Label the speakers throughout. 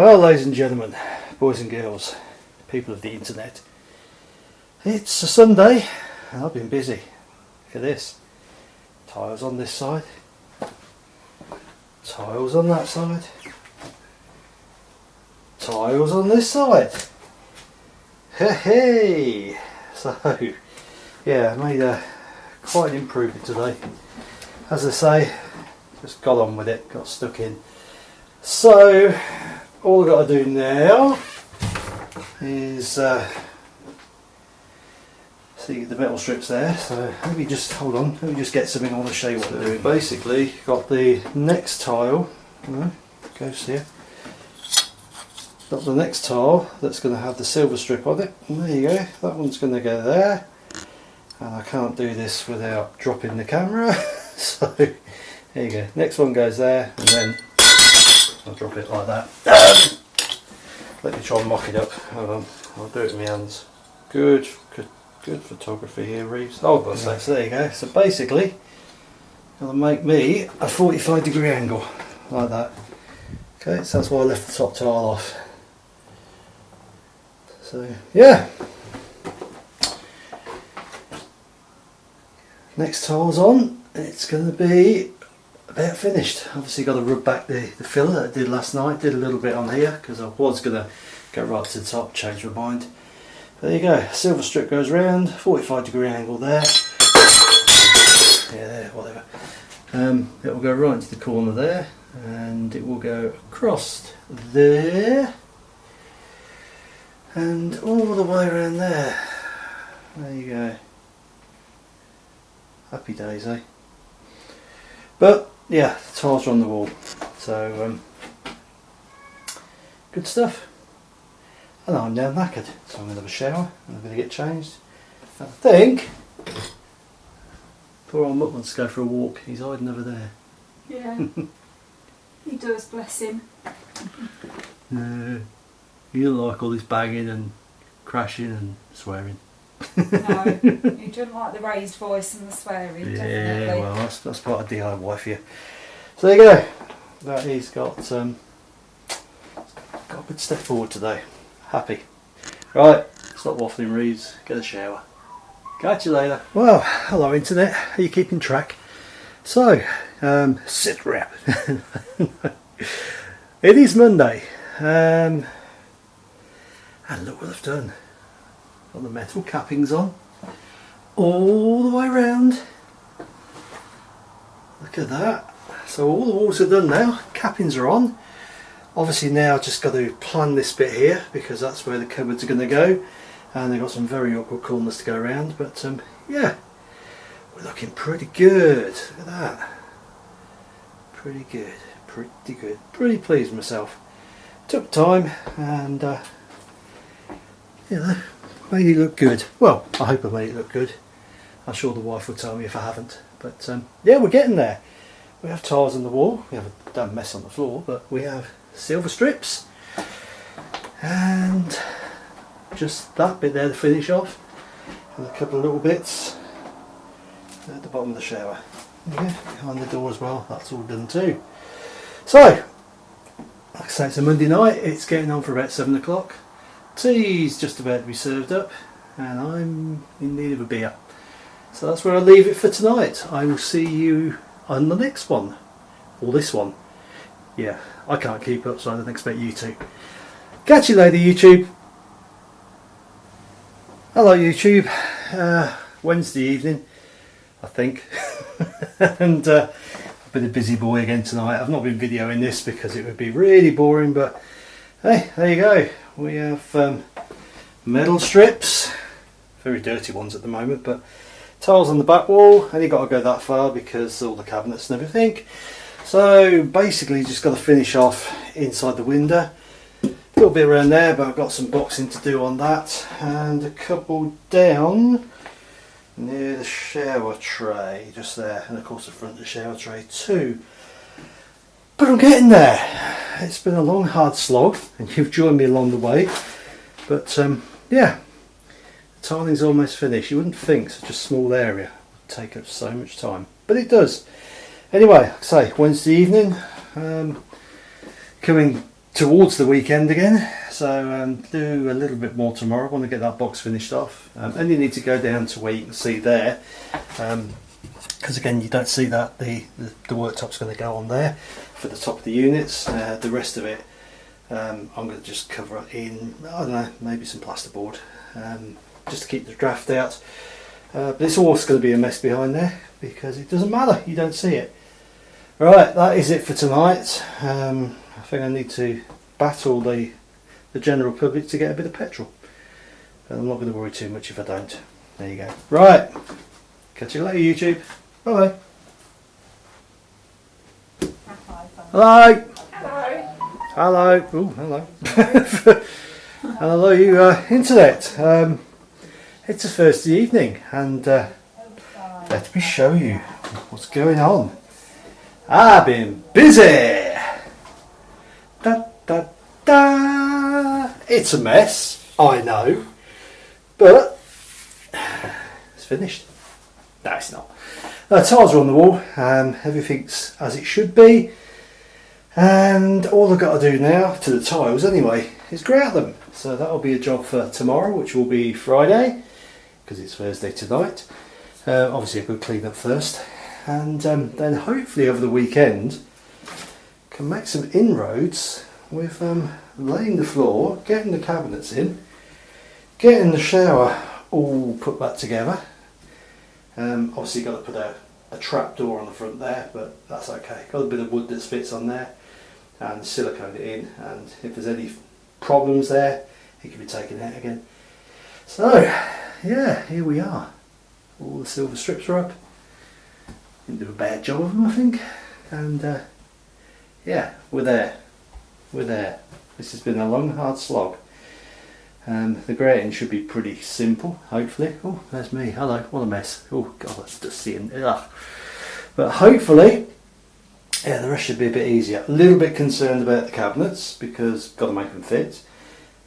Speaker 1: Well, ladies and gentlemen, boys and girls, people of the internet, it's a Sunday and I've been busy. Look at this. Tiles on this side, tiles on that side, tiles on this side. Hey! So, yeah, I made quite an improvement today. As I say, just got on with it, got stuck in. So, all I've got to do now is uh, see the metal strips there. So let me just hold on. Let me just get something on to show you what they're doing. Basically, got the next tile. Goes here. Got the next tile that's going to have the silver strip on it. And there you go. That one's going to go there. And I can't do this without dropping the camera. so there you go. Next one goes there, and then I'll drop it like that. Um, let me try and mock it up. Hold on, I'll do it with my hands. Good, good, good photography here, Reeves. Oh, but so, so there you go. So basically, it'll make me a 45 degree angle, like that. Okay, so that's why I left the top tile off. So, yeah. Next tile's on, it's going to be about finished. Obviously got to rub back the, the filler that I did last night. Did a little bit on here because I was going to go right to the top, change my mind. There you go, silver strip goes round, 45 degree angle there. Yeah, there, whatever. Um, it will go right into the corner there and it will go across there and all the way around there. There you go. Happy days, eh? But yeah, the tiles are on the wall, so um, good stuff. And I'm now knackered, so I'm going to have a shower and I'm going to get changed. I think poor old Mutt wants to go for a walk. He's hiding over there.
Speaker 2: Yeah. he does, bless him.
Speaker 1: No, you don't like all this banging and crashing and swearing.
Speaker 2: No, you doesn't like the raised voice and the swearing,
Speaker 1: Yeah,
Speaker 2: definitely.
Speaker 1: well, that's, that's part of DIY for you. So there you go. That he's got um, got a good step forward today. Happy. Right, stop waffling, Reeves. Get a shower. Catch you later. Well, hello internet. Are you keeping track? So, um, sit rep. it is Monday. Um, and look what I've done. Got the metal cappings on. All the way around. Look at that. So all the walls are done now, cappings are on. Obviously now I've just got to plan this bit here because that's where the cupboards are going to go. And they've got some very awkward corners to go around but um, yeah. We're looking pretty good. Look at that. Pretty good. Pretty good. Pretty pleased myself. Took time and uh, you know made it look good. Well I hope I made it look good. I'm sure the wife will tell me if I haven't but um, yeah we're getting there. We have tiles on the wall. We have a damn mess on the floor but we have silver strips and just that bit there to finish off and a couple of little bits at the bottom of the shower. Yeah, behind the door as well. That's all done too. So like I say it's a Monday night. It's getting on for about 7 o'clock tea's just about to be served up and I'm in need of a beer. So that's where I leave it for tonight. I will see you on the next one or this one. Yeah I can't keep up so I don't expect you to. Catch you later YouTube. Hello YouTube, uh, Wednesday evening I think. And uh, I've been a busy boy again tonight. I've not been videoing this because it would be really boring but hey there you go. We have um, metal strips. Very dirty ones at the moment but tiles on the back wall. And you got to go that far because all the cabinets and everything. So basically just got to finish off inside the window. A little bit around there but I've got some boxing to do on that. And a couple down near the shower tray just there. And of course the front of the shower tray too. But I'm getting there it's been a long hard slog and you've joined me along the way but um, yeah the tiling's almost finished you wouldn't think such a small area would take up so much time but it does anyway say Wednesday evening um, coming towards the weekend again. So um, do a little bit more tomorrow. I want to get that box finished off. Um, and you need to go down to where you can see there. Because again, you don't see that. The, the, the worktop's going to go on there for the top of the units. Uh, the rest of it, um, I'm going to just cover it in, I don't know, maybe some plasterboard. Um, just to keep the draft out. Uh, but it's always going to be a mess behind there because it doesn't matter, you don't see it. Right, that is it for tonight. Um, I think I need to battle the, the general public to get a bit of petrol. But I'm not going to worry too much if I don't. There you go. Right, catch you later YouTube. Bye bye. Hello.
Speaker 2: Hello.
Speaker 1: Hello. Oh, hello. hello, you uh, internet. Um, it's a Thursday evening, and uh, let me show you what's going on. I've been busy. Da da da. It's a mess, I know, but it's finished. No, it's not. The tiles are on the wall. Um, everything's as it should be. And all I've got to do now to the tiles anyway is grout them. So that'll be a job for tomorrow, which will be Friday, because it's Thursday tonight. Uh, obviously a good clean up first. And um, then hopefully over the weekend can make some inroads with um, laying the floor, getting the cabinets in, getting the shower all put back together. Um, obviously got to put a, a trap door on the front there, but that's okay. Got a bit of wood that fits on there and silicone it in and if there's any problems there it can be taken out again. So yeah, here we are. All the silver strips are up. Didn't do a bad job of them I think and uh, yeah, we're there. We're there. This has been a long hard slog. Um, the grouting should be pretty simple, hopefully. Oh, there's me. Hello. What a mess. Oh, God, that's dusty and ugh. But hopefully, yeah, the rest should be a bit easier. A little bit concerned about the cabinets because got to make them fit.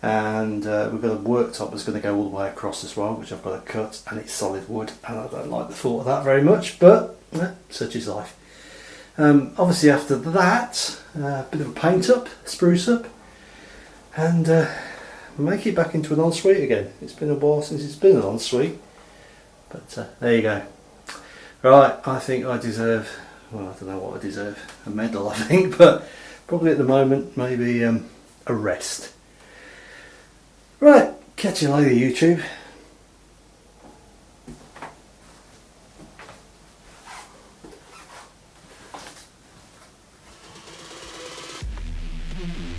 Speaker 1: And uh, we've got a worktop that's going to go all the way across as well, which I've got to cut, and it's solid wood, and I don't like the thought of that very much, but eh, such is life. Um, obviously, after that, a uh, bit of a paint up, spruce up, and uh, make it back into an ensuite again. It's been a while since it's been an ensuite, but uh, there you go. Right, I think I deserve, well I don't know what I deserve, a medal I think, but probably at the moment maybe um, a rest. Right, catch you later YouTube. Mm-hmm.